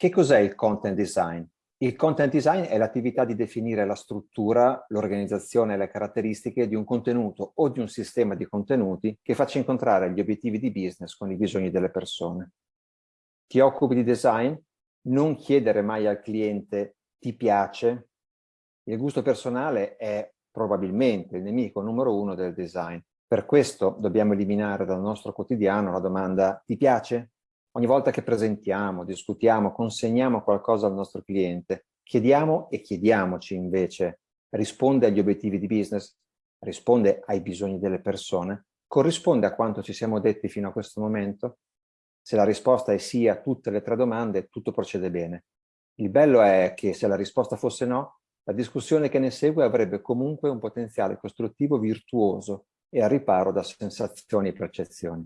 Che cos'è il content design? Il content design è l'attività di definire la struttura, l'organizzazione e le caratteristiche di un contenuto o di un sistema di contenuti che faccia incontrare gli obiettivi di business con i bisogni delle persone. Ti occupi di design? Non chiedere mai al cliente ti piace? Il gusto personale è probabilmente il nemico numero uno del design. Per questo dobbiamo eliminare dal nostro quotidiano la domanda ti piace? Ogni volta che presentiamo, discutiamo, consegniamo qualcosa al nostro cliente, chiediamo e chiediamoci invece, risponde agli obiettivi di business, risponde ai bisogni delle persone, corrisponde a quanto ci siamo detti fino a questo momento? Se la risposta è sì a tutte le tre domande, tutto procede bene. Il bello è che se la risposta fosse no, la discussione che ne segue avrebbe comunque un potenziale costruttivo virtuoso e a riparo da sensazioni e percezioni.